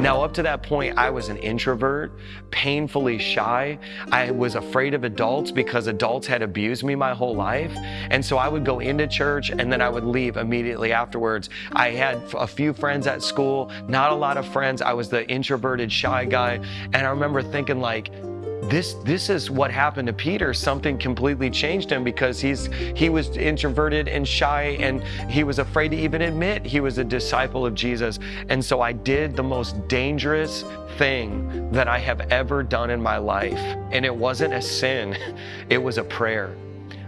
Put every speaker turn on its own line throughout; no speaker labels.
Now, up to that point, I was an introvert, painfully shy. I was afraid of adults because adults had abused me my whole life. And so I would go into church and then I would leave immediately afterwards. I had a few friends at school, not a lot of friends. I was the introverted, shy guy. And I remember thinking, like, this this is what happened to Peter. Something completely changed him because he's he was introverted and shy and he was afraid to even admit he was a disciple of Jesus. And so I did the most dangerous thing that I have ever done in my life. And it wasn't a sin, it was a prayer.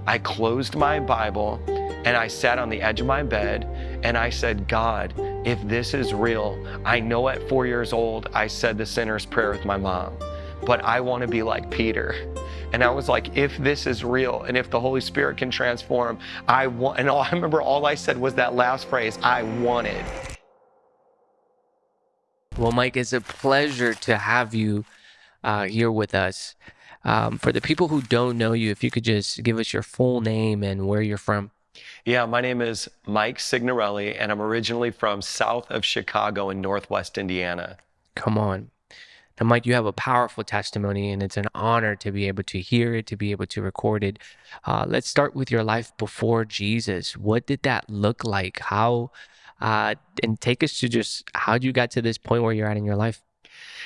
I closed my Bible and I sat on the edge of my bed and I said, God, if this is real, I know at four years old I said the sinner's prayer with my mom but I want to be like Peter. And I was like, if this is real and if the Holy Spirit can transform, I want, and all, I remember all I said was that last phrase, I wanted.
Well, Mike, it's a pleasure to have you uh, here with us. Um, for the people who don't know you, if you could just give us your full name and where you're from.
Yeah, my name is Mike Signorelli, and I'm originally from south of Chicago in Northwest Indiana.
Come on. Now, Mike, you have a powerful testimony, and it's an honor to be able to hear it, to be able to record it. Uh, let's start with your life before Jesus. What did that look like? How, uh, and take us to just how you got to this point where you're at in your life.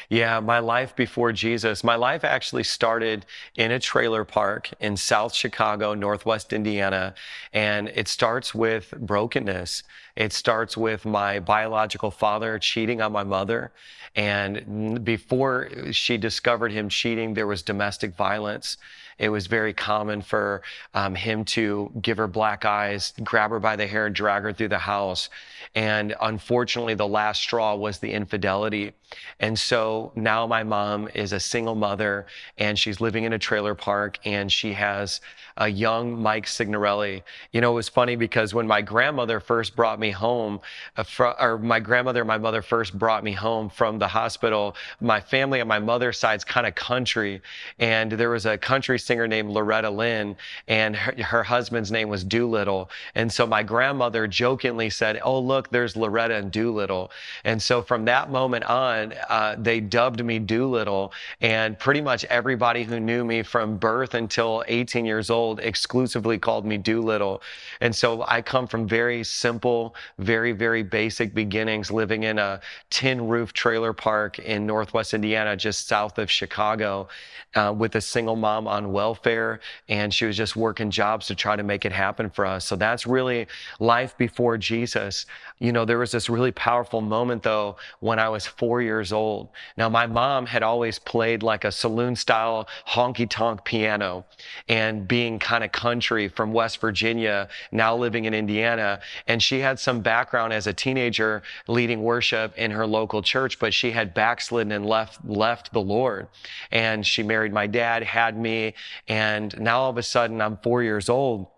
Yeah, my life before Jesus. My life actually started in a trailer park in South Chicago, Northwest Indiana. And it starts with brokenness. It starts with my biological father cheating on my mother. And before she discovered him cheating, there was domestic violence. It was very common for um, him to give her black eyes, grab her by the hair, and drag her through the house. And unfortunately, the last straw was the infidelity. And so now my mom is a single mother and she's living in a trailer park and she has a young Mike Signorelli. You know, it was funny because when my grandmother first brought me home, uh, or my grandmother and my mother first brought me home from the hospital, my family on my mother's side's kind of country. And there was a country singer named Loretta Lynn, and her, her husband's name was Doolittle. And so my grandmother jokingly said, Oh, look, there's Loretta and Doolittle. And so from that moment on, uh, they dubbed me Doolittle. And pretty much everybody who knew me from birth until 18 years old exclusively called me Doolittle. And so I come from very simple, very, very basic beginnings, living in a tin roof trailer park in Northwest Indiana, just south of Chicago, uh, with a single mom on welfare. And she was just working jobs to try to make it happen for us. So that's really life before Jesus. You know, there was this really powerful moment though when I was four years old. Now, my mom had always played like a saloon style honky tonk piano and being kind of country from West Virginia, now living in Indiana. And she had some background as a teenager leading worship in her local church, but she had backslidden and left, left the Lord. And she married my dad, had me, and now all of a sudden I'm four years old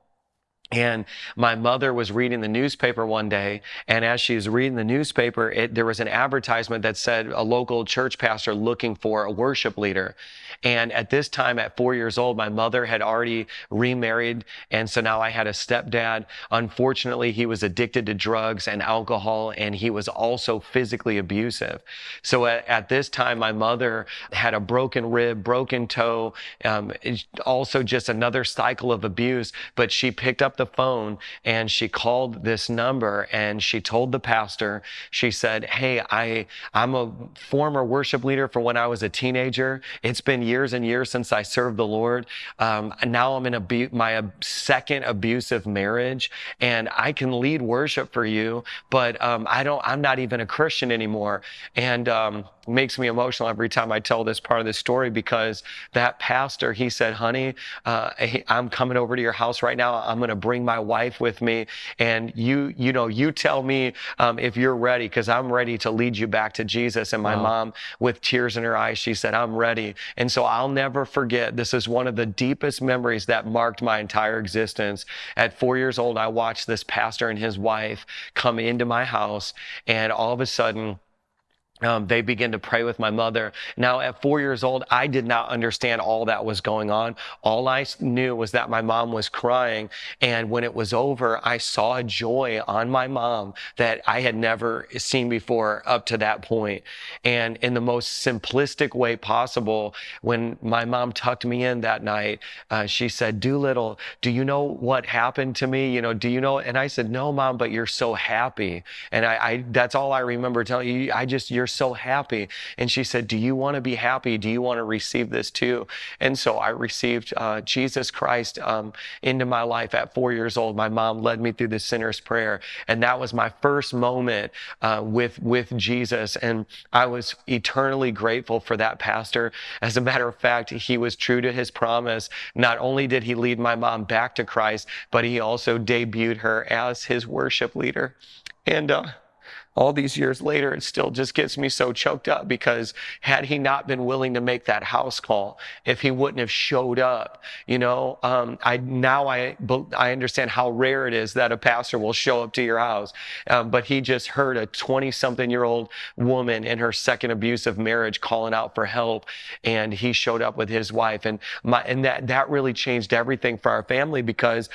and my mother was reading the newspaper one day, and as she was reading the newspaper, it, there was an advertisement that said a local church pastor looking for a worship leader. And at this time, at four years old, my mother had already remarried, and so now I had a stepdad. Unfortunately, he was addicted to drugs and alcohol, and he was also physically abusive. So at, at this time, my mother had a broken rib, broken toe, um, also just another cycle of abuse. But she picked up the phone and she called this number and she told the pastor, she said, Hey, I, I'm a former worship leader for when I was a teenager. It's been years and years since I served the Lord. Um, now I'm in a, my second abusive marriage and I can lead worship for you, but um, I don't, I'm not even a Christian anymore. And, um, makes me emotional every time I tell this part of the story because that pastor, he said, honey, uh, I'm coming over to your house right now. I'm going to bring my wife with me. And you, you know, you tell me um, if you're ready because I'm ready to lead you back to Jesus. And my wow. mom, with tears in her eyes, she said, I'm ready. And so I'll never forget. This is one of the deepest memories that marked my entire existence. At four years old, I watched this pastor and his wife come into my house and all of a sudden, um, they began to pray with my mother. Now, at four years old, I did not understand all that was going on. All I knew was that my mom was crying. And when it was over, I saw a joy on my mom that I had never seen before up to that point. And in the most simplistic way possible, when my mom tucked me in that night, uh, she said, Doolittle, do you know what happened to me? You know, do you know? And I said, No, mom, but you're so happy. And I, I that's all I remember telling you. I just, you're so happy. And she said, Do you want to be happy? Do you want to receive this too? And so I received uh, Jesus Christ um, into my life at four years old. My mom led me through the sinner's prayer. And that was my first moment uh, with, with Jesus. And I was eternally grateful for that pastor. As a matter of fact, he was true to his promise. Not only did he lead my mom back to Christ, but he also debuted her as his worship leader. And uh, all these years later, it still just gets me so choked up because had he not been willing to make that house call, if he wouldn't have showed up, you know, um, I now I I understand how rare it is that a pastor will show up to your house, um, but he just heard a 20 something year old woman in her second abusive marriage calling out for help, and he showed up with his wife, and my and that that really changed everything for our family because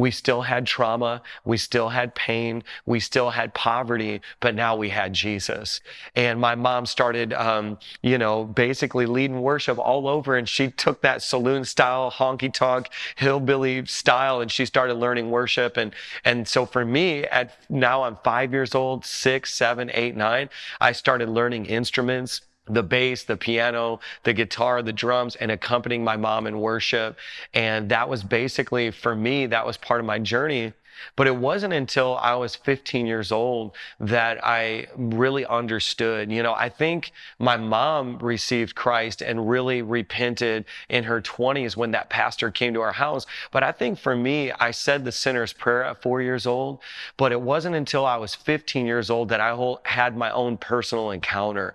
we still had trauma. We still had pain. We still had poverty, but now we had Jesus. And my mom started, um, you know, basically leading worship all over. And she took that saloon style, honky tonk, hillbilly style, and she started learning worship. And, and so for me, at now I'm five years old, six, seven, eight, nine, I started learning instruments the bass, the piano, the guitar, the drums, and accompanying my mom in worship. And that was basically, for me, that was part of my journey but it wasn't until I was 15 years old that I really understood. You know, I think my mom received Christ and really repented in her 20s when that pastor came to our house. But I think for me, I said the sinner's prayer at four years old, but it wasn't until I was 15 years old that I had my own personal encounter.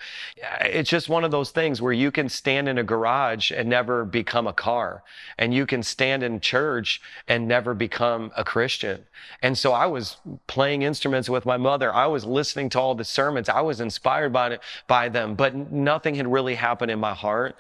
It's just one of those things where you can stand in a garage and never become a car, and you can stand in church and never become a Christian. And so I was playing instruments with my mother. I was listening to all the sermons. I was inspired by it, by them, but nothing had really happened in my heart.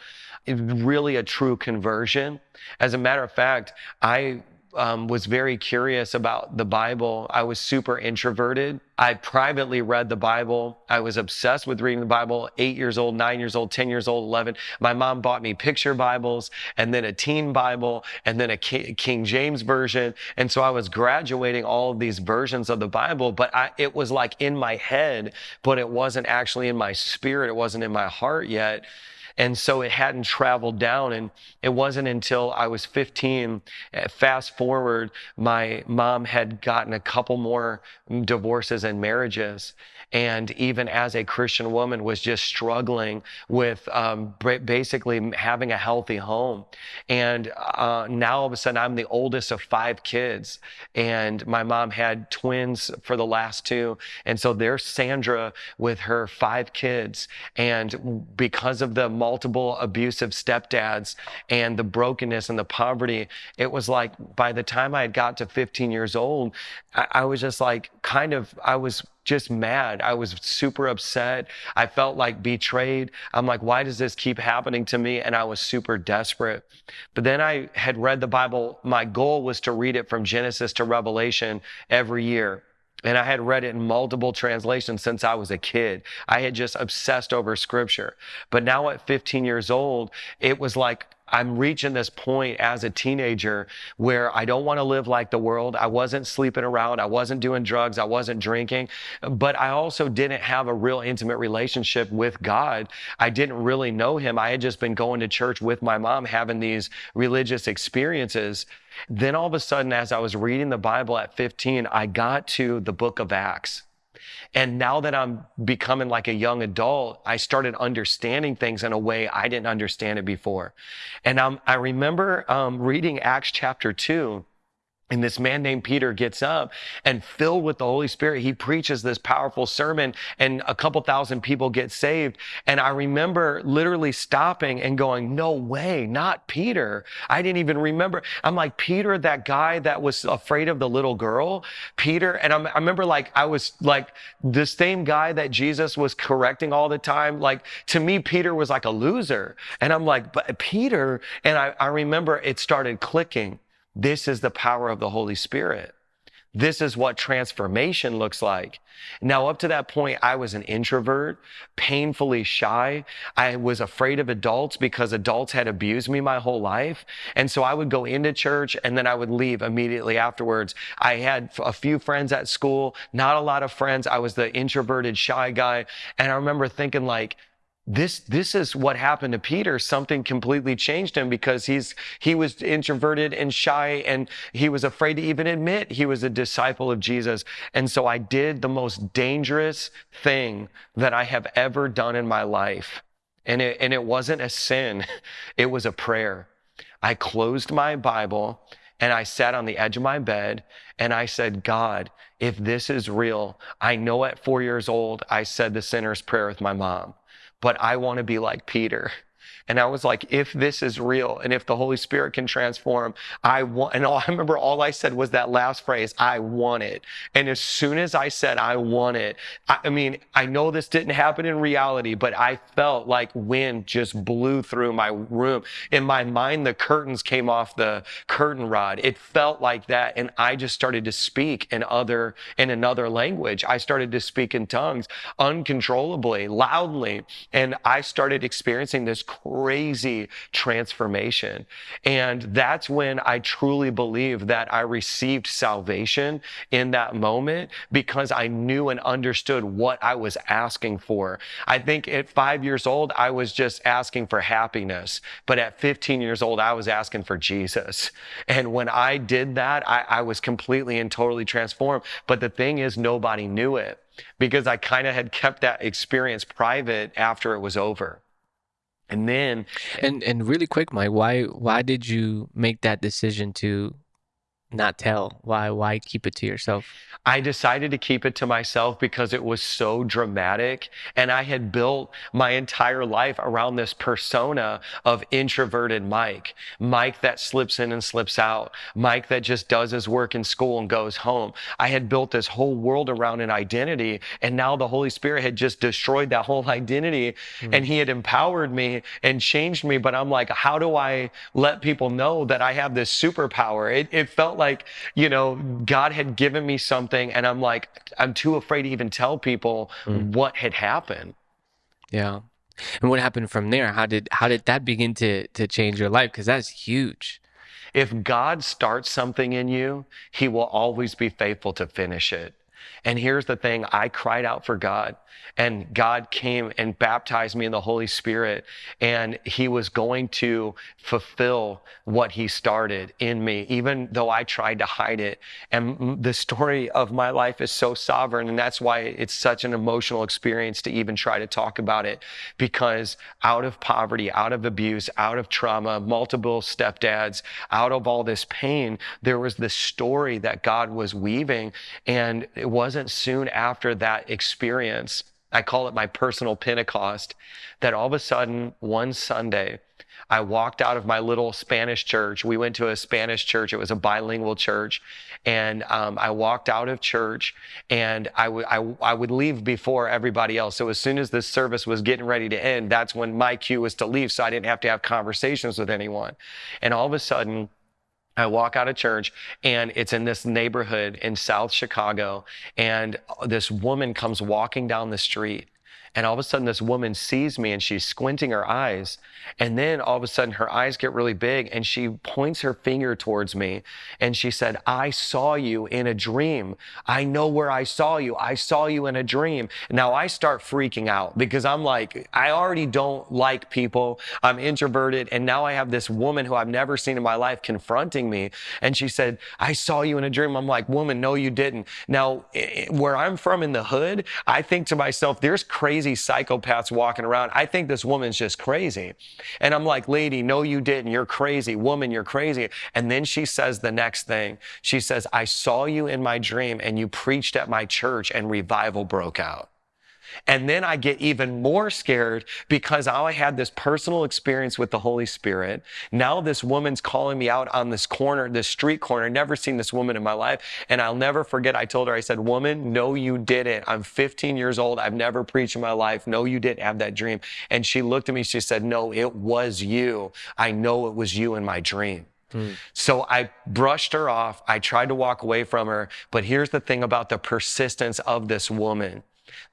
It really a true conversion. As a matter of fact, I um, was very curious about the Bible. I was super introverted. I privately read the Bible. I was obsessed with reading the Bible, eight years old, nine years old, 10 years old, 11. My mom bought me picture Bibles and then a teen Bible and then a King James version. And so I was graduating all of these versions of the Bible, but I, it was like in my head, but it wasn't actually in my spirit. It wasn't in my heart yet. And so it hadn't traveled down. And it wasn't until I was 15, eh, fast forward, my mom had gotten a couple more divorces and marriages and even as a Christian woman was just struggling with um, basically having a healthy home. And uh, now all of a sudden I'm the oldest of five kids, and my mom had twins for the last two, and so there's Sandra with her five kids, and because of the multiple abusive stepdads and the brokenness and the poverty, it was like by the time I had got to 15 years old, I, I was just like kind of I was just mad. I was super upset. I felt like betrayed. I'm like, why does this keep happening to me? And I was super desperate. But then I had read the Bible. My goal was to read it from Genesis to Revelation every year. And I had read it in multiple translations since I was a kid. I had just obsessed over scripture. But now at 15 years old, it was like I'm reaching this point as a teenager where I don't want to live like the world. I wasn't sleeping around. I wasn't doing drugs. I wasn't drinking, but I also didn't have a real intimate relationship with God. I didn't really know him. I had just been going to church with my mom, having these religious experiences. Then all of a sudden, as I was reading the Bible at 15, I got to the book of Acts. And now that I'm becoming like a young adult, I started understanding things in a way I didn't understand it before. And I remember um, reading Acts chapter 2 And this man named Peter gets up and filled with the Holy Spirit, he preaches this powerful sermon and a couple thousand people get saved. And I remember literally stopping and going, no way, not Peter. I didn't even remember. I'm like, Peter, that guy that was afraid of the little girl, Peter. And I'm, i remember like, I was like the same guy that Jesus was correcting all the time. Like to me, Peter was like a loser. And I'm like, but Peter, and I, I remember it started clicking. This is the power of the Holy Spirit. This is what transformation looks like. Now, up to that point, I was an introvert, painfully shy. I was afraid of adults because adults had abused me my whole life. And so I would go into church and then I would leave immediately afterwards. I had a few friends at school, not a lot of friends. I was the introverted, shy guy. And I remember thinking like, this this is what happened to Peter. Something completely changed him because he's he was introverted and shy and he was afraid to even admit he was a disciple of Jesus. And so I did the most dangerous thing that I have ever done in my life. And it and it wasn't a sin. It was a prayer. I closed my Bible and I sat on the edge of my bed and I said, God, if this is real, I know at four years old, I said the sinner's prayer with my mom but I want to be like Peter. And I was like, if this is real and if the Holy Spirit can transform, I want, and all, I remember all I said was that last phrase, I want it. And as soon as I said, I want it, I, I mean, I know this didn't happen in reality, but I felt like wind just blew through my room. In my mind, the curtains came off the curtain rod. It felt like that. And I just started to speak in other, in another language. I started to speak in tongues uncontrollably, loudly. And I started experiencing this crazy transformation. And that's when I truly believe that I received salvation in that moment because I knew and understood what I was asking for. I think at five years old, I was just asking for happiness. But at 15 years old, I was asking for Jesus. And when I did that, I, I was completely and totally transformed. But the thing is, nobody knew it because I kind of had kept that experience private after it was over. And then
And and really quick, Mike, why why did you make that decision to not tell? Why why keep it to yourself?
I decided to keep it to myself because it was so dramatic. And I had built my entire life around this persona of introverted Mike. Mike that slips in and slips out. Mike that just does his work in school and goes home. I had built this whole world around an identity. And now the Holy Spirit had just destroyed that whole identity. Mm-hmm. And he had empowered me and changed me. But I'm like, how do I let people know that I have this superpower? It, it felt like, you know, God had given me something something and I'm like, I'm too afraid to even tell people mm. what had happened.
Yeah. And what happened from there? How did how did that begin to to change your life? Because that's huge.
If God starts something in you, He will always be faithful to finish it. And here's the thing I cried out for God, and God came and baptized me in the Holy Spirit, and He was going to fulfill what He started in me, even though I tried to hide it. And the story of my life is so sovereign, and that's why it's such an emotional experience to even try to talk about it, because out of poverty, out of abuse, out of trauma, multiple stepdads, out of all this pain, there was this story that God was weaving, and it wasn't soon after that experience, I call it my personal Pentecost, that all of a sudden, one Sunday, I walked out of my little Spanish church. We went to a Spanish church. It was a bilingual church. And um, I walked out of church and I, w- I, I would leave before everybody else. So as soon as this service was getting ready to end, that's when my cue was to leave. So I didn't have to have conversations with anyone. And all of a sudden, I walk out of church and it's in this neighborhood in South Chicago. And this woman comes walking down the street and all of a sudden, this woman sees me and she's squinting her eyes. And then all of a sudden, her eyes get really big and she points her finger towards me. And she said, I saw you in a dream. I know where I saw you. I saw you in a dream. Now I start freaking out because I'm like, I already don't like people. I'm introverted. And now I have this woman who I've never seen in my life confronting me. And she said, I saw you in a dream. I'm like, woman, no, you didn't. Now, where I'm from in the hood, I think to myself, there's crazy crazy psychopaths walking around. I think this woman's just crazy. And I'm like, lady, no, you didn't. You're crazy. Woman, you're crazy. And then she says the next thing. She says, I saw you in my dream and you preached at my church and revival broke out. And then I get even more scared because I had this personal experience with the Holy Spirit. Now this woman's calling me out on this corner, this street corner. Never seen this woman in my life. And I'll never forget, I told her, I said, Woman, no, you didn't. I'm 15 years old. I've never preached in my life. No, you didn't have that dream. And she looked at me, she said, No, it was you. I know it was you in my dream. Hmm. So I brushed her off. I tried to walk away from her. But here's the thing about the persistence of this woman.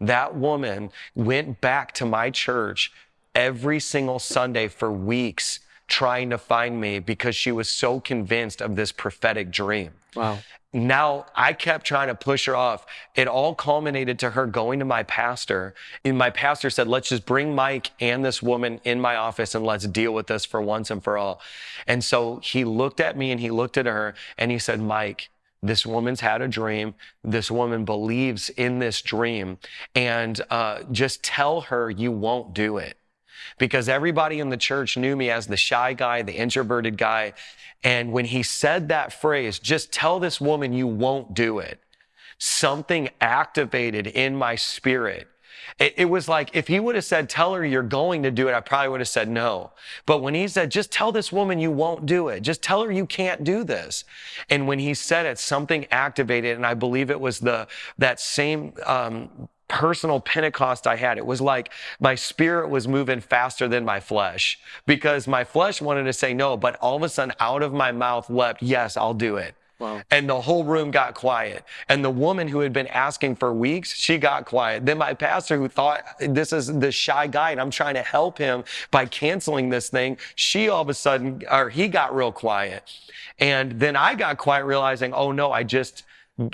That woman went back to my church every single Sunday for weeks trying to find me because she was so convinced of this prophetic dream.
Wow.
Now I kept trying to push her off. It all culminated to her going to my pastor. And my pastor said, let's just bring Mike and this woman in my office and let's deal with this for once and for all. And so he looked at me and he looked at her and he said, Mike, this woman's had a dream. This woman believes in this dream. And uh, just tell her you won't do it. Because everybody in the church knew me as the shy guy, the introverted guy. And when he said that phrase, just tell this woman you won't do it, something activated in my spirit it, it, was like if he would have said, Tell her you're going to do it, I probably would have said no. But when he said, Just tell this woman you won't do it, just tell her you can't do this. And when he said it, something activated, and I believe it was the that same um, personal Pentecost I had. It was like my spirit was moving faster than my flesh because my flesh wanted to say no, but all of a sudden out of my mouth leapt, yes, I'll do it. Wow. And the whole room got quiet. And the woman who had been asking for weeks, she got quiet. Then my pastor, who thought this is the shy guy and I'm trying to help him by canceling this thing, she all of a sudden, or he got real quiet. And then I got quiet, realizing, oh no, I just,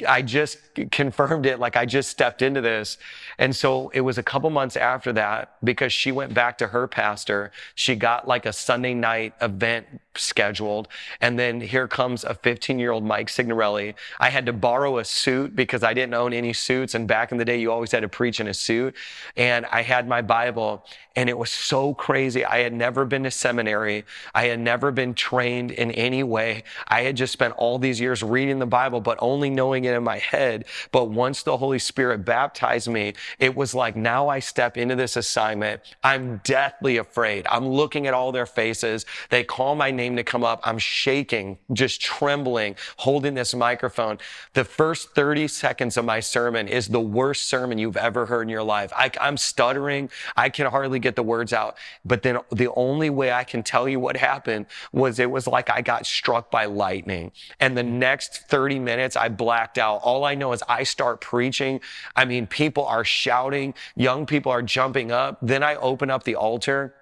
I just confirmed it. Like I just stepped into this. And so it was a couple months after that because she went back to her pastor. She got like a Sunday night event scheduled. And then here comes a 15 year old Mike Signorelli. I had to borrow a suit because I didn't own any suits. And back in the day, you always had to preach in a suit. And I had my Bible and it was so crazy. I had never been to seminary. I had never been trained in any way. I had just spent all these years reading the Bible, but only knowing it in my head. But once the Holy Spirit baptized me, it was like now I step into this assignment. I'm deathly afraid. I'm looking at all their faces. They call my name to come up. I'm shaking, just trembling, holding this microphone. The first 30 seconds of my sermon is the worst sermon you've ever heard in your life. I, I'm stuttering. I can hardly get the words out. But then the only way I can tell you what happened was it was like I got struck by lightning. And the next 30 minutes, I blacked out. All I know is I start preaching. I mean, people are shouting, young people are jumping up. Then I open up the altar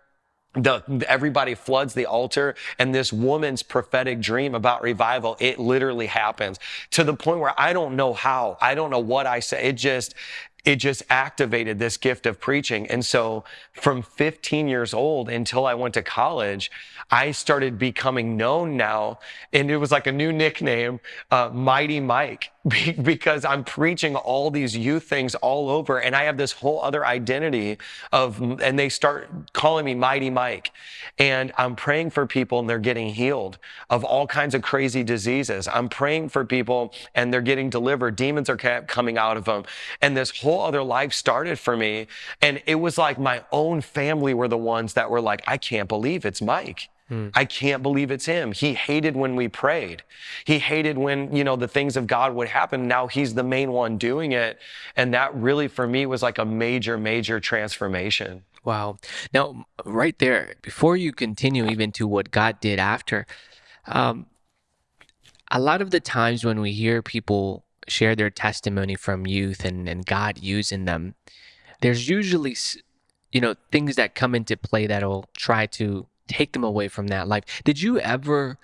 the everybody floods the altar and this woman's prophetic dream about revival it literally happens to the point where i don't know how i don't know what i say it just it just activated this gift of preaching. And so from 15 years old until I went to college, I started becoming known now. And it was like a new nickname, uh, Mighty Mike, because I'm preaching all these youth things all over. And I have this whole other identity of, and they start calling me Mighty Mike. And I'm praying for people and they're getting healed of all kinds of crazy diseases. I'm praying for people and they're getting delivered. Demons are coming out of them. And this whole other life started for me. And it was like my own family were the ones that were like, I can't believe it's Mike. Hmm. I can't believe it's him. He hated when we prayed. He hated when, you know, the things of God would happen. Now he's the main one doing it. And that really for me was like a major, major transformation.
Wow. Now, right there, before you continue even to what God did after, um, a lot of the times when we hear people share their testimony from youth and, and God using them, there's usually, you know, things that come into play that'll try to take them away from that life. Did you ever,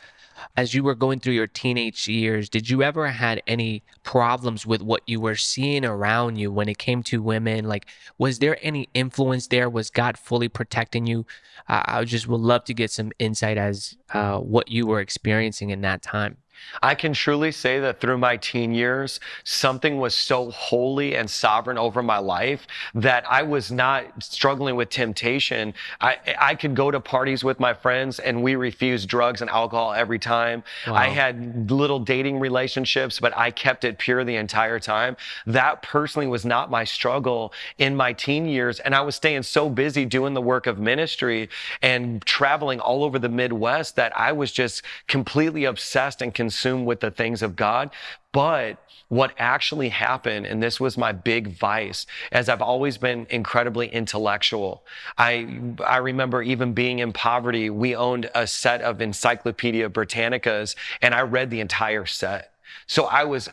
as you were going through your teenage years, did you ever had any problems with what you were seeing around you when it came to women? Like, was there any influence there? Was God fully protecting you? Uh, I just would love to get some insight as uh, what you were experiencing in that time.
I can truly say that through my teen years, something was so holy and sovereign over my life that I was not struggling with temptation. I, I could go to parties with my friends and we refused drugs and alcohol every time.
Wow.
I had little dating relationships, but I kept it pure the entire time. That personally was not my struggle in my teen years. And I was staying so busy doing the work of ministry and traveling all over the Midwest that I was just completely obsessed and consumed with the things of God. But what actually happened, and this was my big vice, as I've always been incredibly intellectual. I, I remember even being in poverty, we owned a set of Encyclopedia Britannicas, and I read the entire set. So I was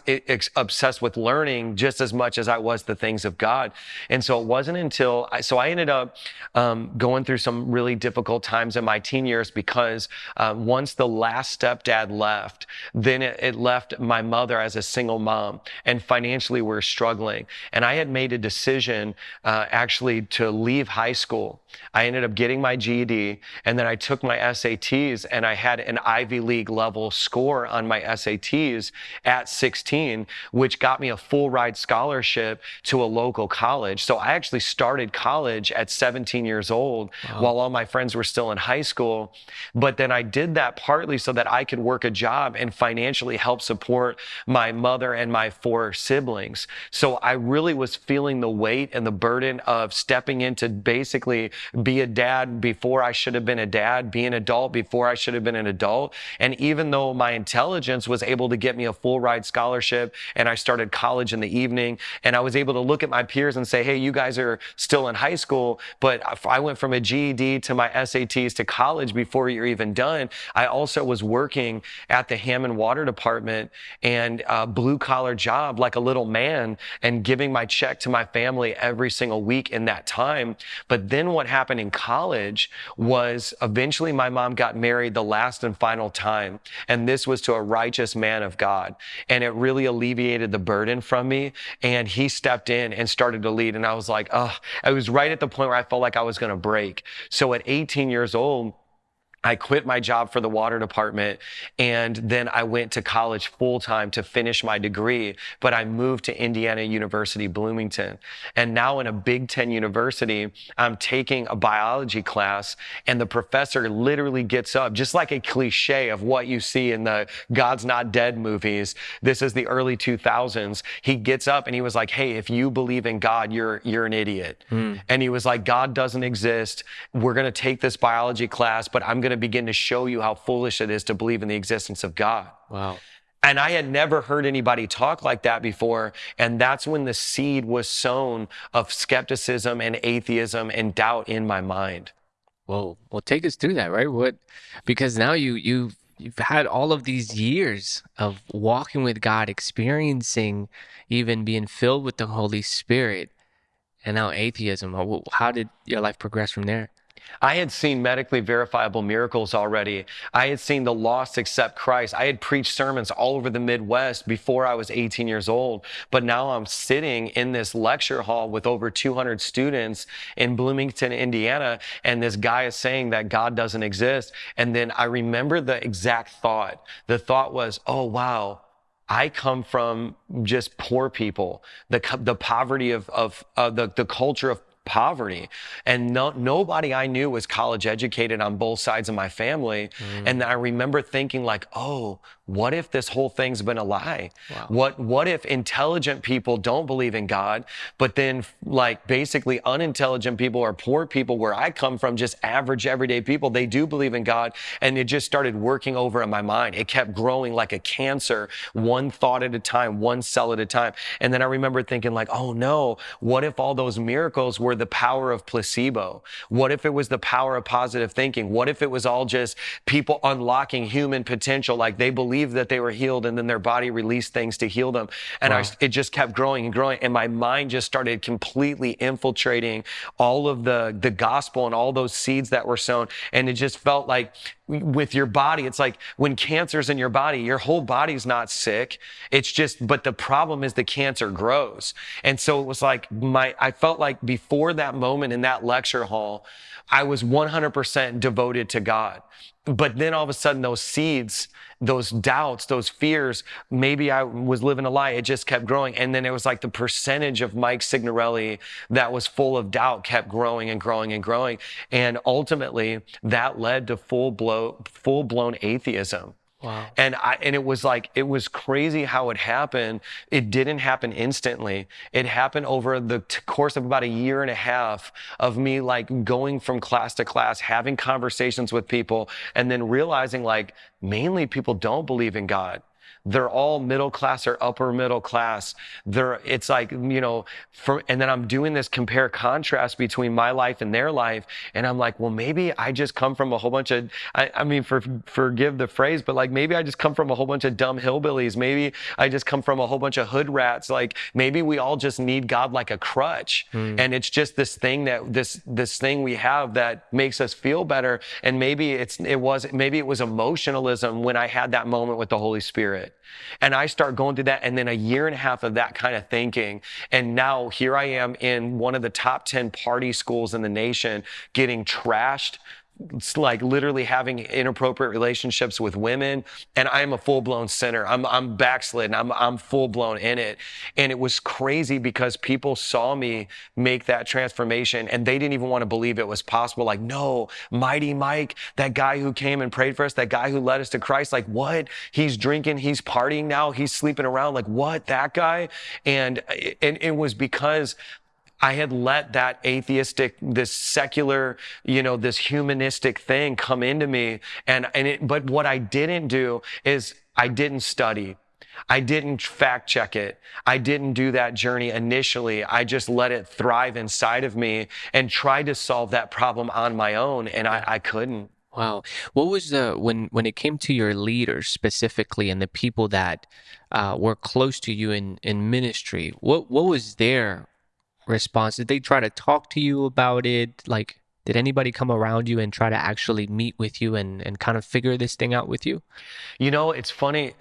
obsessed with learning just as much as I was the things of God. And so it wasn't until I, so I ended up um, going through some really difficult times in my teen years because uh, once the last stepdad left, then it, it left my mother as a single mom, and financially we we're struggling. And I had made a decision uh, actually to leave high school. I ended up getting my GED, and then I took my SATs, and I had an Ivy League level score on my SATs at 16, which got me a full ride scholarship to a local college. So I actually started college at 17 years old wow. while all my friends were still in high school. But then I did that partly so that I could work a job and financially help support my mother and my four siblings. So I really was feeling the weight and the burden of stepping into basically be a dad before I should have been a dad, be an adult before I should have been an adult. And even though my intelligence was able to get me a full ride scholarship and I started college in the evening and I was able to look at my peers and say, hey, you guys are still in high school, but I went from a GED to my SATs to college before you're even done. I also was working at the Hammond Water Department and a blue collar job like a little man and giving my check to my family every single week in that time. But then what happened in college was eventually my mom got married the last and final time. And this was to a righteous man of God. God. And it really alleviated the burden from me. And he stepped in and started to lead. And I was like, oh, I was right at the point where I felt like I was going to break. So at 18 years old, I quit my job for the water department and then I went to college full time to finish my degree. But I moved to Indiana University, Bloomington. And now in a Big Ten university, I'm taking a biology class and the professor literally gets up, just like a cliche of what you see in the God's Not Dead movies. This is the early 2000s. He gets up and he was like, Hey, if you believe in God, you're, you're an idiot. Mm. And he was like, God doesn't exist. We're going to take this biology class, but I'm going going to begin to show you how foolish it is to believe in the existence of God.
Wow.
And I had never heard anybody talk like that before. And that's when the seed was sown of skepticism and atheism and doubt in my mind.
Well, well, take us through that, right? What, because now you, you've, you've had all of these years of walking with God, experiencing even being filled with the Holy Spirit and now atheism. How did your life progress from there?
I had seen medically verifiable miracles already. I had seen the lost accept Christ. I had preached sermons all over the Midwest before I was 18 years old. But now I'm sitting in this lecture hall with over 200 students in Bloomington, Indiana, and this guy is saying that God doesn't exist. And then I remember the exact thought. The thought was, oh, wow. I come from just poor people, the, the poverty of, of uh, the, the culture of poverty. And no, nobody I knew was college educated on both sides of my family. Mm. And I remember thinking like, oh, what if this whole thing's been a lie? Wow. What what if intelligent people don't believe in God, but then like basically unintelligent people or poor people where I come from, just average everyday people, they do believe in God. And it just started working over in my mind. It kept growing like a cancer, one thought at a time, one cell at a time. And then I remember thinking like, oh no, what if all those miracles were the power of placebo? What if it was the power of positive thinking? What if it was all just people unlocking human potential like they believed that they were healed and then their body released things to heal them. And wow. I, it just kept growing and growing. And my mind just started completely infiltrating all of the, the gospel and all those seeds that were sown. And it just felt like with your body. It's like when cancer's in your body, your whole body's not sick. It's just, but the problem is the cancer grows. And so it was like my, I felt like before before that moment in that lecture hall, I was 100% devoted to God. But then all of a sudden, those seeds, those doubts, those fears, maybe I was living a lie. It just kept growing. And then it was like the percentage of Mike Signorelli that was full of doubt kept growing and growing and growing. And ultimately, that led to full blow, full blown atheism.
Wow.
And I and it was like it was crazy how it happened. It didn't happen instantly. It happened over the t- course of about a year and a half of me like going from class to class, having conversations with people, and then realizing like mainly people don't believe in God. They're all middle class or upper middle class. They're, it's like, you know, for, and then I'm doing this compare contrast between my life and their life. And I'm like, well, maybe I just come from a whole bunch of, I, I mean, for, forgive the phrase, but like maybe I just come from a whole bunch of dumb hillbillies. Maybe I just come from a whole bunch of hood rats. Like maybe we all just need God like a crutch. Mm. And it's just this thing that this, this thing we have that makes us feel better. And maybe it's, it was, maybe it was emotionalism when I had that moment with the Holy Spirit. And I start going through that. And then a year and a half of that kind of thinking. And now here I am in one of the top 10 party schools in the nation getting trashed like literally having inappropriate relationships with women and i'm a full-blown sinner. I'm, I'm backslidden. I'm, I'm full-blown in it. And it was crazy because people saw me make that transformation and they didn't even want to believe it was possible. Like no mighty mike that guy who came and prayed for us that guy who led us to christ like what? He's drinking he's partying now he's sleeping around like what? That guy? And, and it was because I had let that atheistic, this secular, you know, this humanistic thing come into me. And, and it, but what I didn't do is I didn't study. I didn't fact check it. I didn't do that journey initially. I just let it thrive inside of me and tried to solve that problem on my own. And I, I couldn't.
Wow. What was the when when it came to your leaders specifically and the people that uh, were close to you in in ministry? What what was their response? Did they try to talk to you about it? Like, did anybody come around you and try to actually meet with you and, and kind of figure this thing out with you?
You know, it's funny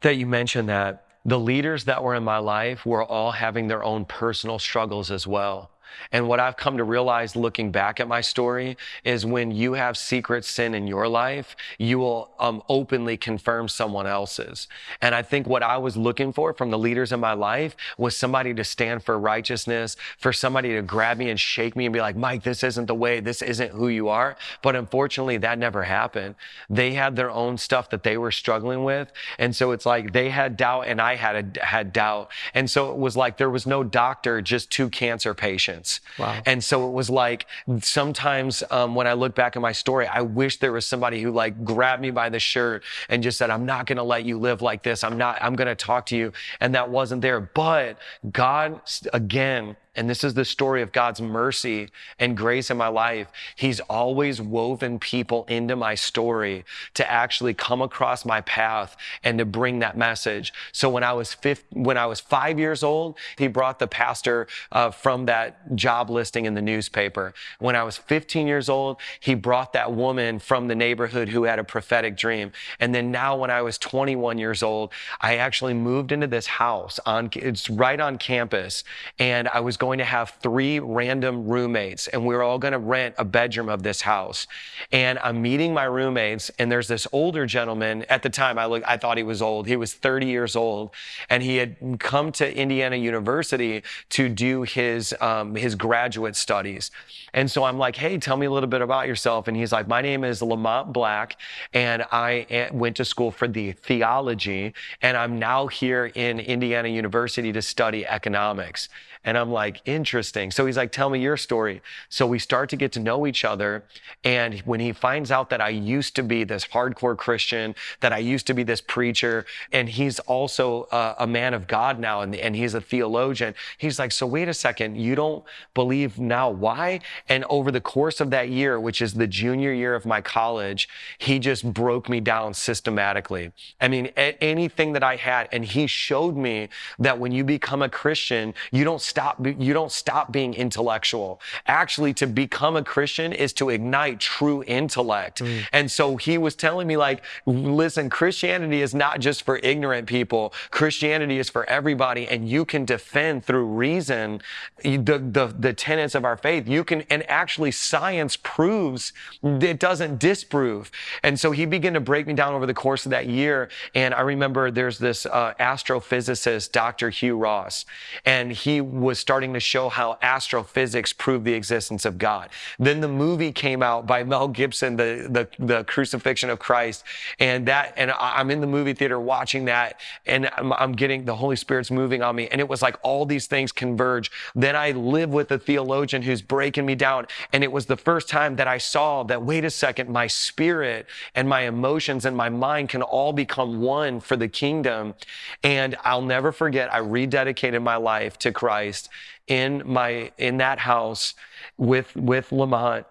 that you mentioned that. The leaders that were in my life were all having their own personal struggles as well. And what I've come to realize looking back at my story is when you have secret sin in your life, you will um, openly confirm someone else's. And I think what I was looking for from the leaders in my life was somebody to stand for righteousness, for somebody to grab me and shake me and be like, Mike, this isn't the way, this isn't who you are. But unfortunately, that never happened. They had their own stuff that they were struggling with. And so it's like they had doubt and I had, a, had doubt. And so it was like there was no doctor, just two cancer patients.
Wow.
And so it was like sometimes um, when I look back at my story, I wish there was somebody who like grabbed me by the shirt and just said, I'm not going to let you live like this. I'm not, I'm going to talk to you. And that wasn't there. But God, again, and this is the story of God's mercy and grace in my life. He's always woven people into my story to actually come across my path and to bring that message. So when I was when I was five years old, he brought the pastor uh, from that job listing in the newspaper. When I was 15 years old, he brought that woman from the neighborhood who had a prophetic dream. And then now when I was 21 years old, I actually moved into this house on, it's right on campus. And I was going going to have three random roommates and we're all going to rent a bedroom of this house. And I'm meeting my roommates and there's this older gentleman at the time I look I thought he was old. He was 30 years old and he had come to Indiana University to do his um, his graduate studies. And so I'm like, "Hey, tell me a little bit about yourself." And he's like, "My name is Lamont Black and I eh, went to school for the theology and I'm now here in Indiana University to study economics." And I'm like, interesting. So he's like, tell me your story. So we start to get to know each other. And when he finds out that I used to be this hardcore Christian, that I used to be this preacher, and he's also a, a man of God now, and, and he's a theologian, he's like, so wait a second, you don't believe now why? And over the course of that year, which is the junior year of my college, he just broke me down systematically. I mean, anything that I had, and he showed me that when you become a Christian, you don't stop, you don't stop being intellectual. Actually, to become a Christian is to ignite true intellect. Mm. And so he was telling me like, listen, Christianity is not just for ignorant people. Christianity is for everybody and you can defend through reason the, the, the tenets of our faith. You can, and actually science proves it doesn't disprove. And so he began to break me down over the course of that year. And I remember there's this uh, astrophysicist, Dr. Hugh Ross, and he was starting to show how astrophysics proved the existence of God. Then the movie came out by Mel Gibson, the, the, the crucifixion of Christ. And that, and I'm in the movie theater watching that and I'm, I'm getting the Holy Spirit's moving on me. And it was like all these things converge. Then I live with a theologian who's breaking me down. And it was the first time that I saw that, wait a second, my spirit and my emotions and my mind can all become one for the kingdom. And I'll never forget, I rededicated my life to Christ in my, in that house with, with Lamont.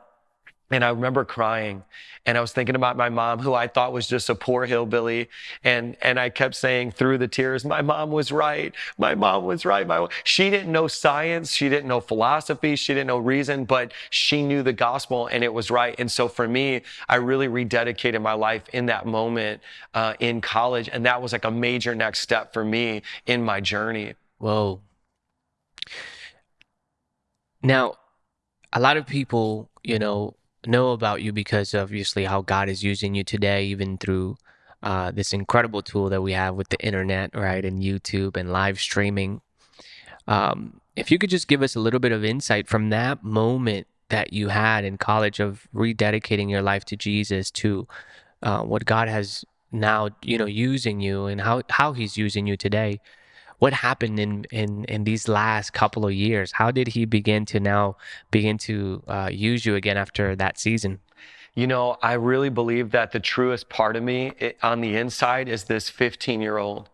And I remember crying and I was thinking about my mom, who I thought was just a poor hillbilly. And, and I kept saying through the tears, my mom was right. My mom was right. My, she didn't know science. She didn't know philosophy. She didn't know reason, but she knew the gospel and it was right. And so for me, I really rededicated my life in that moment uh, in college. And that was like a major next step for me in my journey.
Whoa. Now, a lot of people, you know, know about you because obviously how God is using you today, even through uh, this incredible tool that we have with the internet, right, and YouTube and live streaming. Um, if you could just give us a little bit of insight from that moment that you had in college of rededicating your life to Jesus to uh, what God has now, you know, using you and how, how he's using you today what happened in in in these last couple of years? How did he begin to now begin to uh, use you again after that season?
You know, I really believe that the truest part of me it, on the inside is this 15 year old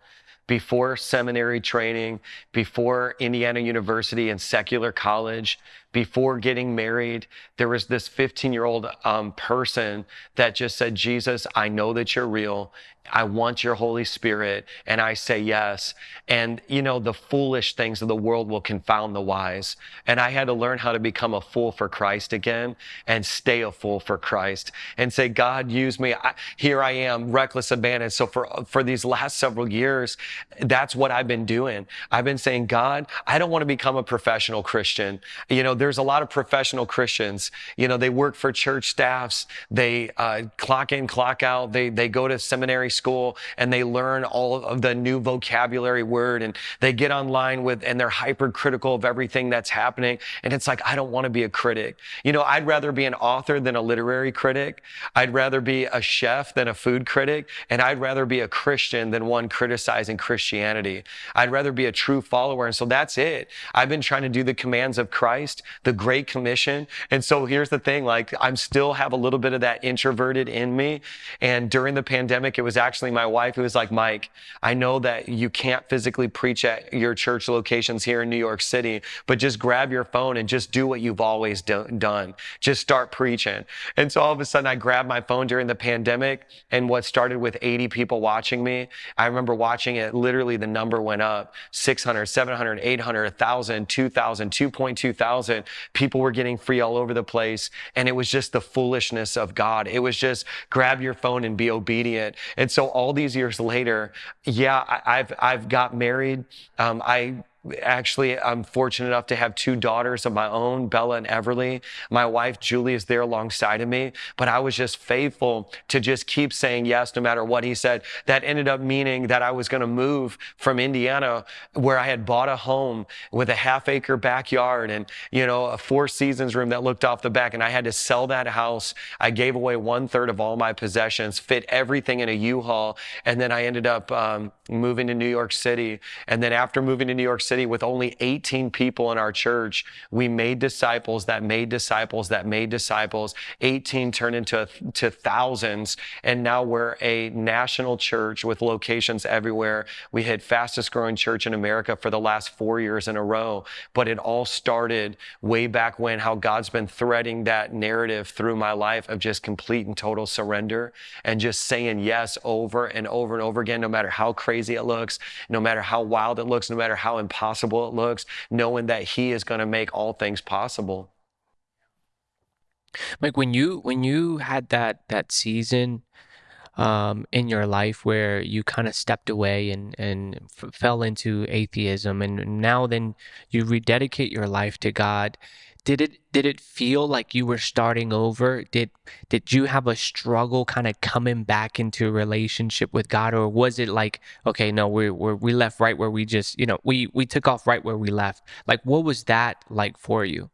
before seminary training, before Indiana University and secular college, before getting married, there was this 15 year old um, person that just said, Jesus, I know that you're real. I want your Holy Spirit. And I say yes. And, you know, the foolish things of the world will confound the wise. And I had to learn how to become a fool for Christ again and stay a fool for Christ and say, God, use me. I, here I am, reckless abandon. So for, for these last several years, that's what I've been doing. I've been saying, God, I don't want to become a professional Christian. You know, there's a lot of professional Christians. You know, they work for church staffs. They uh, clock in, clock out. They, they go to seminary school and they learn all of the new vocabulary word and they get online with, and they're hypercritical of everything that's happening. And it's like, I don't want to be a critic. You know, I'd rather be an author than a literary critic. I'd rather be a chef than a food critic. And I'd rather be a Christian than one criticizing Christianity. I'd rather be a true follower. And so that's it. I've been trying to do the commands of Christ, the Great Commission. And so here's the thing, like I'm still have a little bit of that introverted in me. And during the pandemic, it was actually my wife who was like, Mike, I know that you can't physically preach at your church locations here in New York City, but just grab your phone and just do what you've always do- done. Just start preaching. And so all of a sudden I grabbed my phone during the pandemic and what started with 80 people watching me, I remember watching it, literally the number went up 600, 700, 800, 1,000, 2,000, 2.2 thousand. People were getting free all over the place. And it was just the foolishness of God. It was just grab your phone and be obedient. And so all these years later, yeah, I, have I've got married. Um, I actually i'm fortunate enough to have two daughters of my own bella and everly. My wife julie is there alongside of me but i was just faithful to just keep saying yes no matter what he said. That ended up meaning that i was going to move from indiana where i had bought a home with a half acre backyard and you know a four seasons room that looked off the back and i had to sell that house. I gave away one third of all my possessions fit everything in a u-haul and then i ended up um, moving to new york city. And then after moving to new york city City with only 18 people in our church, we made disciples that made disciples that made disciples. 18 turned into to thousands. And now we're a national church with locations everywhere. We hit fastest growing church in America for the last four years in a row. But it all started way back when, how God's been threading that narrative through my life of just complete and total surrender and just saying yes over and over and over again, no matter how crazy it looks, no matter how wild it looks, no matter how impossible impossible it looks, knowing that He is going to make all things possible.
Like when you when you had that that season um, in your life where you kind of stepped away and and f- fell into atheism, and now then you rededicate your life to God. Did it did it feel like you were starting over? Did did you have a struggle kind of coming back into a relationship with God, or was it like, okay, no, we we we left right where we just, you know, we we took off right where we left. Like, what was that like for you?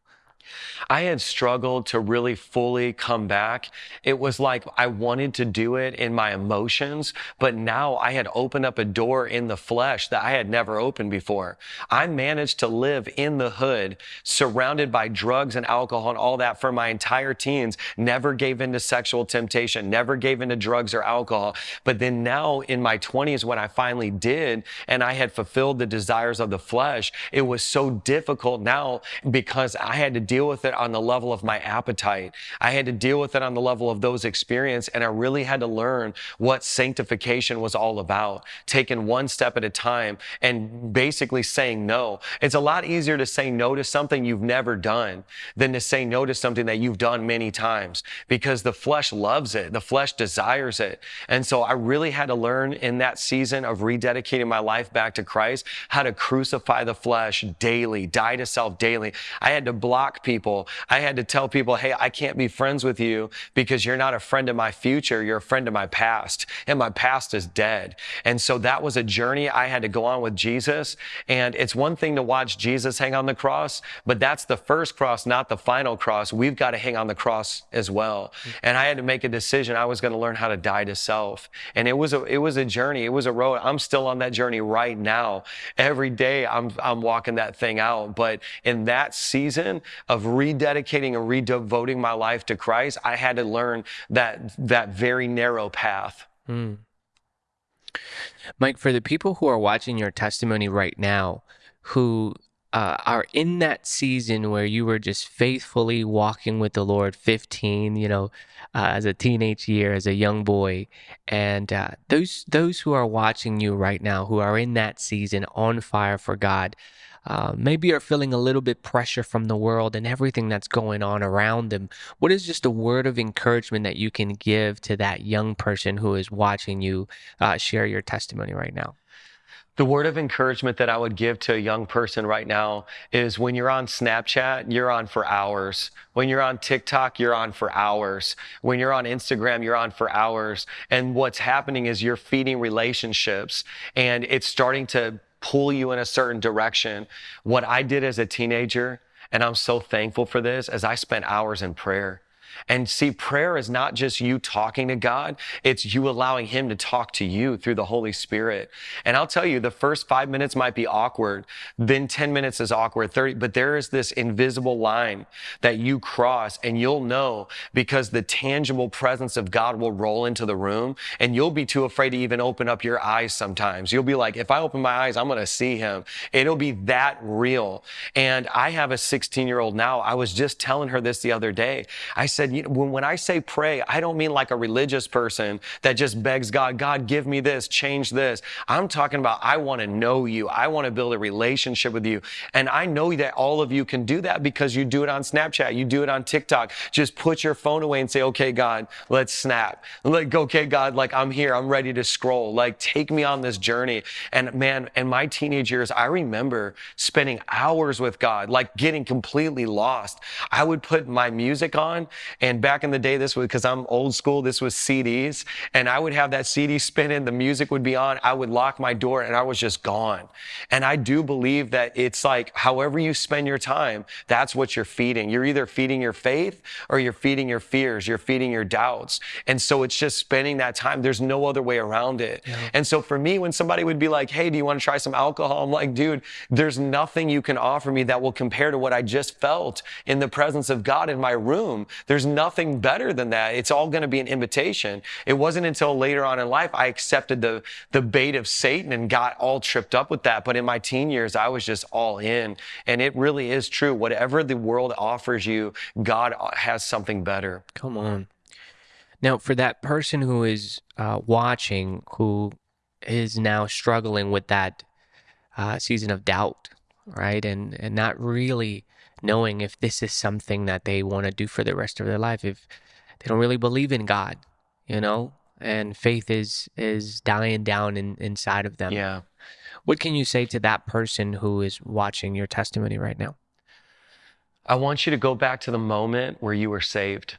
I had struggled to really fully come back. It was like I wanted to do it in my emotions, but now I had opened up a door in the flesh that I had never opened before. I managed to live in the hood, surrounded by drugs and alcohol and all that for my entire teens, never gave in to sexual temptation, never gave in to drugs or alcohol. But then now in my 20s, when I finally did, and I had fulfilled the desires of the flesh, it was so difficult now because I had to deal deal with it on the level of my appetite. I had to deal with it on the level of those experience. And I really had to learn what sanctification was all about, taking one step at a time and basically saying no. It's a lot easier to say no to something you've never done than to say no to something that you've done many times because the flesh loves it. The flesh desires it. And so I really had to learn in that season of rededicating my life back to Christ how to crucify the flesh daily, die to self daily. I had to block people. I had to tell people, hey, I can't be friends with you because you're not a friend of my future. You're a friend of my past, and my past is dead. And so that was a journey I had to go on with Jesus. And it's one thing to watch Jesus hang on the cross, but that's the first cross, not the final cross. We've got to hang on the cross as well. And I had to make a decision. I was going to learn how to die to self. And it was a, it was a journey. It was a road. I'm still on that journey right now. Every day I'm, I'm walking that thing out. But in that season of of rededicating and redevoting my life to Christ, I had to learn that that very narrow path. Mm.
Mike, for the people who are watching your testimony right now, who uh, are in that season where you were just faithfully walking with the Lord, 15, you know, uh, as a teenage year, as a young boy, and uh, those those who are watching you right now, who are in that season on fire for God, uh, maybe are feeling a little bit pressure from the world and everything that's going on around them. What is just a word of encouragement that you can give to that young person who is watching you uh, share your testimony right now?
The word of encouragement that I would give to a young person right now is when you're on Snapchat, you're on for hours. When you're on TikTok, you're on for hours. When you're on Instagram, you're on for hours. And what's happening is you're feeding relationships and it's starting to pull you in a certain direction. What I did as a teenager, and I'm so thankful for this, as I spent hours in prayer. And see, prayer is not just you talking to God, it's you allowing Him to talk to you through the Holy Spirit. And I'll tell you, the first five minutes might be awkward, then 10 minutes is awkward, 30, but there is this invisible line that you cross, and you'll know because the tangible presence of God will roll into the room, and you'll be too afraid to even open up your eyes sometimes. You'll be like, if I open my eyes, I'm going to see Him. It'll be that real. And I have a 16 year old now. I was just telling her this the other day. I said, you know, when, when I say pray, I don't mean like a religious person that just begs God, God, give me this, change this. I'm talking about, I want to know you. I want to build a relationship with you. And I know that all of you can do that because you do it on Snapchat. You do it on TikTok. Just put your phone away and say, okay, God, let's snap. Like, okay, God, like I'm here. I'm ready to scroll. Like, take me on this journey. And man, in my teenage years, I remember spending hours with God, like getting completely lost. I would put my music on and back in the day, this was because I'm old school, this was CDs. And I would have that CD spinning, the music would be on. I would lock my door and I was just gone. And I do believe that it's like however you spend your time, that's what you're feeding. You're either feeding your faith or you're feeding your fears, you're feeding your doubts. And so it's just spending that time. There's no other way around it. Yeah. And so for me, when somebody would be like, hey, do you want to try some alcohol? I'm like, dude, there's nothing you can offer me that will compare to what I just felt in the presence of God in my room. There's nothing better than that. It's all going to be an invitation. It wasn't until later on in life I accepted the, the bait of Satan and got all tripped up with that. But in my teen years, I was just all in. And it really is true. Whatever the world offers you, God has something better.
Come on. Now, for that person who is uh, watching, who is now struggling with that uh, season of doubt, right? And and not really knowing if this is something that they want to do for the rest of their life if they don't really believe in God, you mm-hmm. know? And faith is is dying down in, inside of them.
Yeah.
What can you say to that person who is watching your testimony right now?
I want you to go back to the moment where you were saved.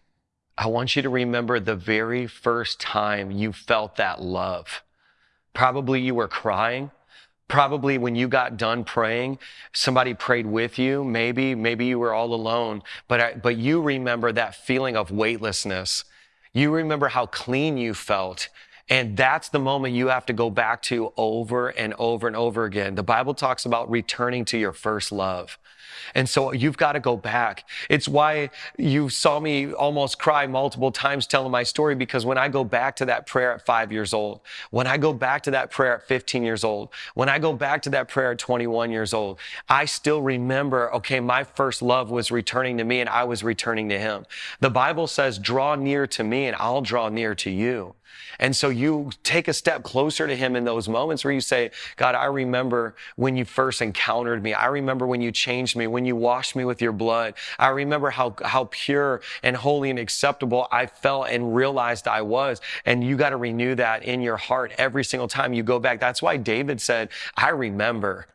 I want you to remember the very first time you felt that love. Probably you were crying. Probably when you got done praying, somebody prayed with you. Maybe, maybe you were all alone, but, I, but you remember that feeling of weightlessness. You remember how clean you felt. And that's the moment you have to go back to over and over and over again. The Bible talks about returning to your first love. And so you've got to go back. It's why you saw me almost cry multiple times telling my story because when I go back to that prayer at five years old, when I go back to that prayer at 15 years old, when I go back to that prayer at 21 years old, I still remember, okay, my first love was returning to me and I was returning to him. The Bible says, draw near to me and I'll draw near to you. And so you take a step closer to him in those moments where you say, God, I remember when you first encountered me. I remember when you changed me, when you washed me with your blood. I remember how, how pure and holy and acceptable I felt and realized I was. And you got to renew that in your heart every single time you go back. That's why David said, I remember.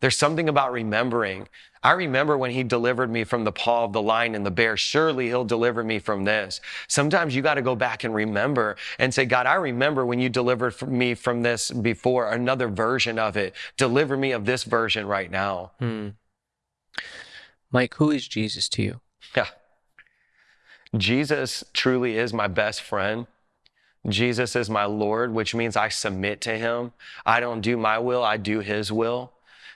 There's something about remembering. I remember when he delivered me from the paw of the lion and the bear. Surely he'll deliver me from this. Sometimes you got to go back and remember and say, God, I remember when you delivered me from this before, another version of it. Deliver me of this version right now.
Hmm. Mike, who is Jesus to you?
Yeah. Jesus truly is my best friend. Jesus is my Lord, which means I submit to him. I don't do my will, I do his will.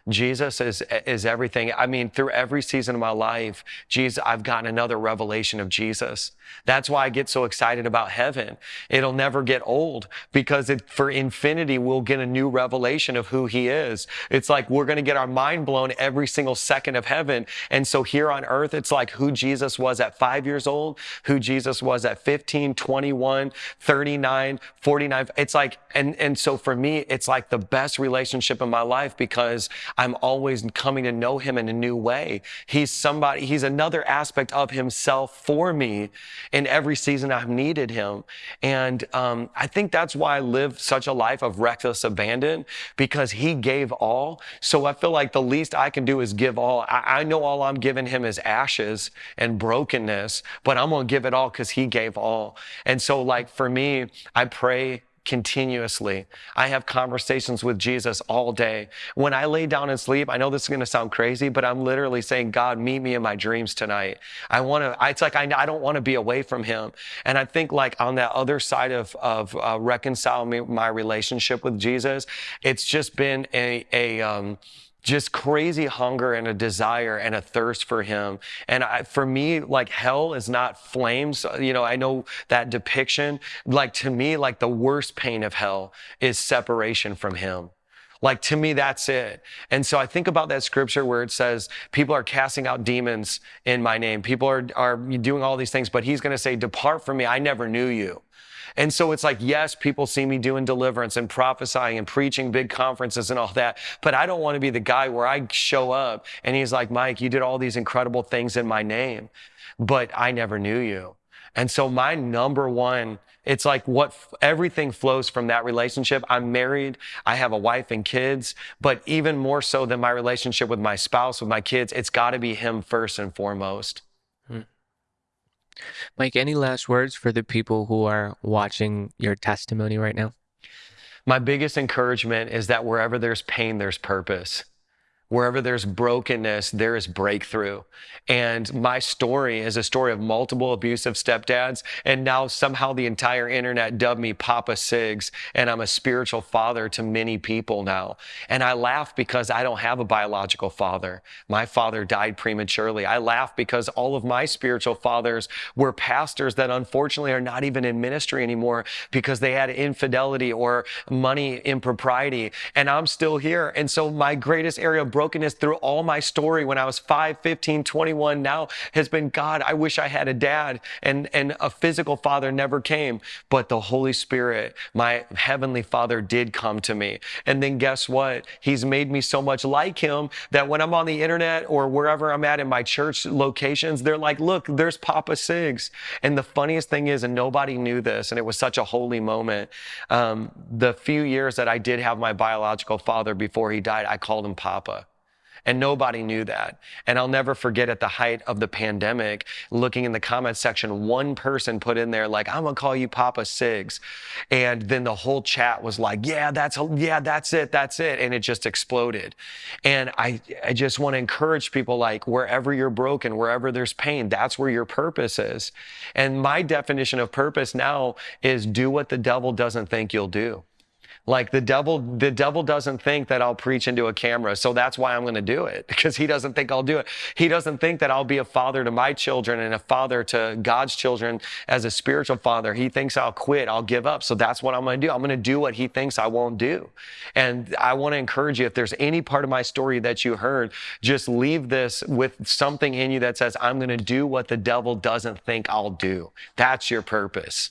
Jesus is, is everything. I mean, through every season of my life, Jesus, I've gotten another revelation of Jesus. That's why I get so excited about heaven. It'll never get old because it, for infinity, we'll get a new revelation of who he is. It's like we're going to get our mind blown every single second of heaven. And so here on earth, it's like who Jesus was at five years old, who Jesus was at 15, 21, 39, 49. It's like, and, and so for me, it's like the best relationship in my life because I'm always coming to know him in a new way. He's somebody, he's another aspect of himself for me in every season I've needed him. And um, I think that's why I live such a life of reckless abandon because he gave all. So I feel like the least I can do is give all. I, I know all I'm giving him is ashes and brokenness, but I'm going to give it all because he gave all. And so like for me, I pray continuously. I have conversations with Jesus all day. When I lay down and sleep, I know this is going to sound crazy, but I'm literally saying, God, meet me in my dreams tonight. I want to, it's like, I, I don't want to be away from him. And I think like on that other side of, of uh, reconciling my relationship with Jesus, it's just been a, a, um, just crazy hunger and a desire and a thirst for him. And I, for me, like hell is not flames. You know, I know that depiction. Like to me, like the worst pain of hell is separation from him. Like to me, that's it. And so I think about that scripture where it says people are casting out demons in my name. People are, are doing all these things, but he's going to say, depart from me. I never knew you. And so it's like, yes, people see me doing deliverance and prophesying and preaching big conferences and all that, but I don't want to be the guy where I show up and he's like, Mike, you did all these incredible things in my name, but I never knew you. And so my number one, it's like what everything flows from that relationship. I'm married. I have a wife and kids, but even more so than my relationship with my spouse, with my kids, it's got to be him first and foremost. Hmm.
Mike, any last words for the people who are watching your testimony right now?
My biggest encouragement is that wherever there's pain, there's purpose. Wherever there's brokenness, there is breakthrough. And my story is a story of multiple abusive stepdads. And now somehow the entire internet dubbed me Papa Sigs. And I'm a spiritual father to many people now. And I laugh because I don't have a biological father. My father died prematurely. I laugh because all of my spiritual fathers were pastors that unfortunately are not even in ministry anymore because they had infidelity or money impropriety. And I'm still here. And so my greatest area of brokenness through all my story when I was 5, 15, 21 now has been God, I wish I had a dad and, and a physical father never came, but the Holy Spirit, my heavenly father did come to me. And then guess what? He's made me so much like him that when I'm on the internet or wherever I'm at in my church locations, they're like, look, there's Papa Sigs. And the funniest thing is, and nobody knew this, and it was such a holy moment. Um, the few years that I did have my biological father before he died, I called him Papa. And nobody knew that. And I'll never forget at the height of the pandemic, looking in the comment section, one person put in there, like, I'm gonna call you Papa Sigs. And then the whole chat was like, yeah, that's, yeah, that's it, that's it. And it just exploded. And I, I just wanna encourage people like, wherever you're broken, wherever there's pain, that's where your purpose is. And my definition of purpose now is do what the devil doesn't think you'll do. Like the devil, the devil doesn't think that I'll preach into a camera. So that's why I'm going to do it because he doesn't think I'll do it. He doesn't think that I'll be a father to my children and a father to God's children as a spiritual father. He thinks I'll quit. I'll give up. So that's what I'm going to do. I'm going to do what he thinks I won't do. And I want to encourage you, if there's any part of my story that you heard, just leave this with something in you that says, I'm going to do what the devil doesn't think I'll do. That's your purpose.